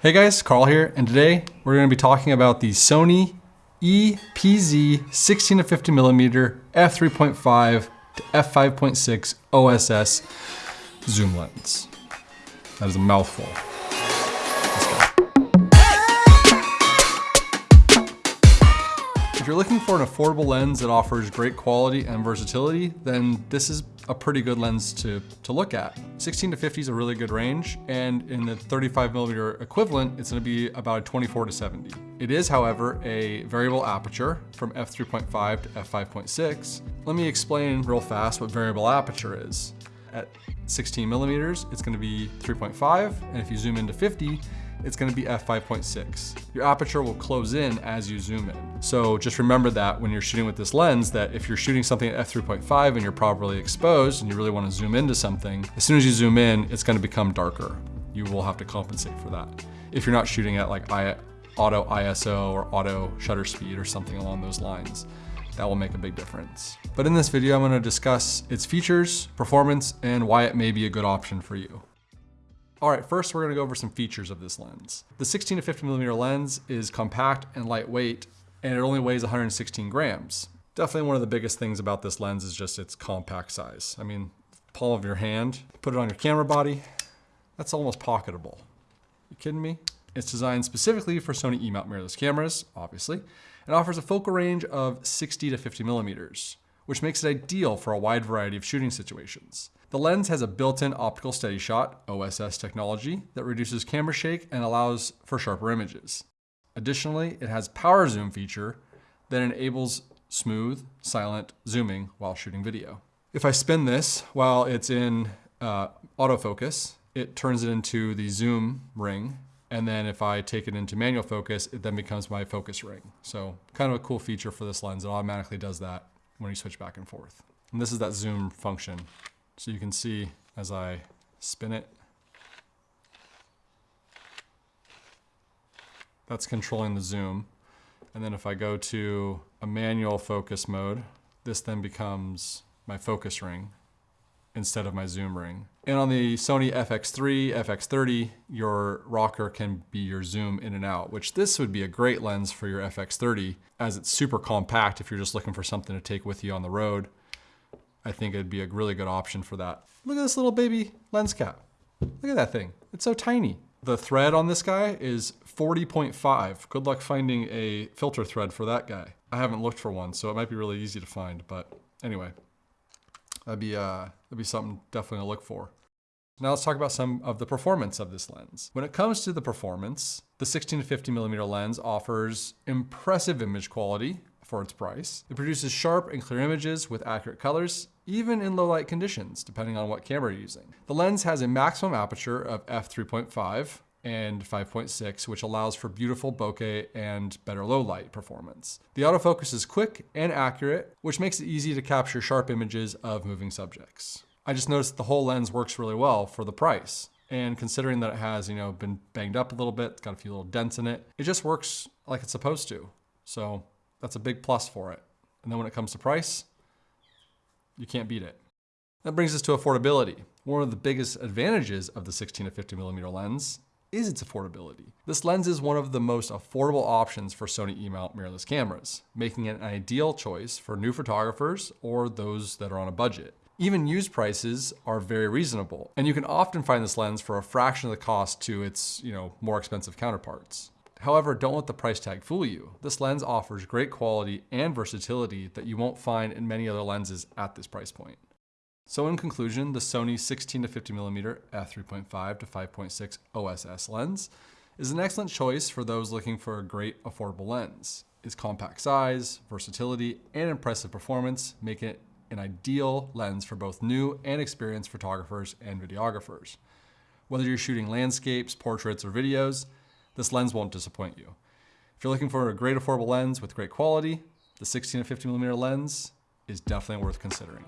Hey guys, Carl here, and today we're going to be talking about the Sony EPZ 16 to 50 millimeter f3.5 to f5.6 OSS zoom lens. That is a mouthful. You're looking for an affordable lens that offers great quality and versatility, then this is a pretty good lens to, to look at. 16 to 50 is a really good range, and in the 35 millimeter equivalent, it's gonna be about a 24 to 70. It is, however, a variable aperture from f3.5 to f5.6. Let me explain real fast what variable aperture is. At 16 millimeters, it's gonna be 3.5, and if you zoom into 50, it's gonna be f5.6. Your aperture will close in as you zoom in. So just remember that when you're shooting with this lens, that if you're shooting something at f3.5 and you're properly exposed and you really wanna zoom into something, as soon as you zoom in, it's gonna become darker. You will have to compensate for that. If you're not shooting at like auto ISO or auto shutter speed or something along those lines that will make a big difference. But in this video, I'm gonna discuss its features, performance, and why it may be a good option for you. All right, first we're gonna go over some features of this lens. The 16 to 50 millimeter lens is compact and lightweight, and it only weighs 116 grams. Definitely one of the biggest things about this lens is just its compact size. I mean, palm of your hand, put it on your camera body, that's almost pocketable. You kidding me? It's designed specifically for Sony E-mount mirrorless cameras, obviously, and offers a focal range of 60 to 50 millimeters, which makes it ideal for a wide variety of shooting situations. The lens has a built-in optical steady shot, OSS technology, that reduces camera shake and allows for sharper images. Additionally, it has power zoom feature that enables smooth, silent zooming while shooting video. If I spin this while it's in uh, autofocus, it turns it into the zoom ring. And then if I take it into manual focus, it then becomes my focus ring. So kind of a cool feature for this lens. It automatically does that when you switch back and forth. And this is that zoom function so you can see as I spin it, that's controlling the zoom. And then if I go to a manual focus mode, this then becomes my focus ring instead of my zoom ring. And on the Sony FX3, FX30, your rocker can be your zoom in and out, which this would be a great lens for your FX30 as it's super compact if you're just looking for something to take with you on the road. I think it'd be a really good option for that. Look at this little baby lens cap. Look at that thing. It's so tiny. The thread on this guy is 40.5. Good luck finding a filter thread for that guy. I haven't looked for one, so it might be really easy to find, but anyway, that'd be, uh, that'd be something definitely to look for. Now let's talk about some of the performance of this lens. When it comes to the performance, the 16 to 50 millimeter lens offers impressive image quality for its price. It produces sharp and clear images with accurate colors, even in low light conditions, depending on what camera you're using. The lens has a maximum aperture of f3.5 and 5.6, which allows for beautiful bokeh and better low light performance. The autofocus is quick and accurate, which makes it easy to capture sharp images of moving subjects. I just noticed the whole lens works really well for the price. And considering that it has, you know, been banged up a little bit, it's got a few little dents in it, it just works like it's supposed to. So that's a big plus for it. And then when it comes to price, you can't beat it. That brings us to affordability. One of the biggest advantages of the 16 to 50 millimeter lens is its affordability. This lens is one of the most affordable options for Sony E-mount mirrorless cameras, making it an ideal choice for new photographers or those that are on a budget. Even used prices are very reasonable, and you can often find this lens for a fraction of the cost to its you know, more expensive counterparts. However, don't let the price tag fool you. This lens offers great quality and versatility that you won't find in many other lenses at this price point. So in conclusion, the Sony 16 to 50mm f3.5 to 5.6 OSS lens is an excellent choice for those looking for a great affordable lens. Its compact size, versatility, and impressive performance make it an ideal lens for both new and experienced photographers and videographers. Whether you're shooting landscapes, portraits, or videos, this lens won't disappoint you. If you're looking for a great affordable lens with great quality, the 16 to 50 millimeter lens is definitely worth considering.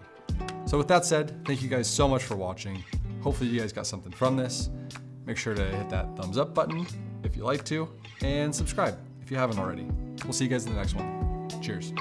So with that said, thank you guys so much for watching. Hopefully you guys got something from this. Make sure to hit that thumbs up button if you like to, and subscribe if you haven't already. We'll see you guys in the next one. Cheers.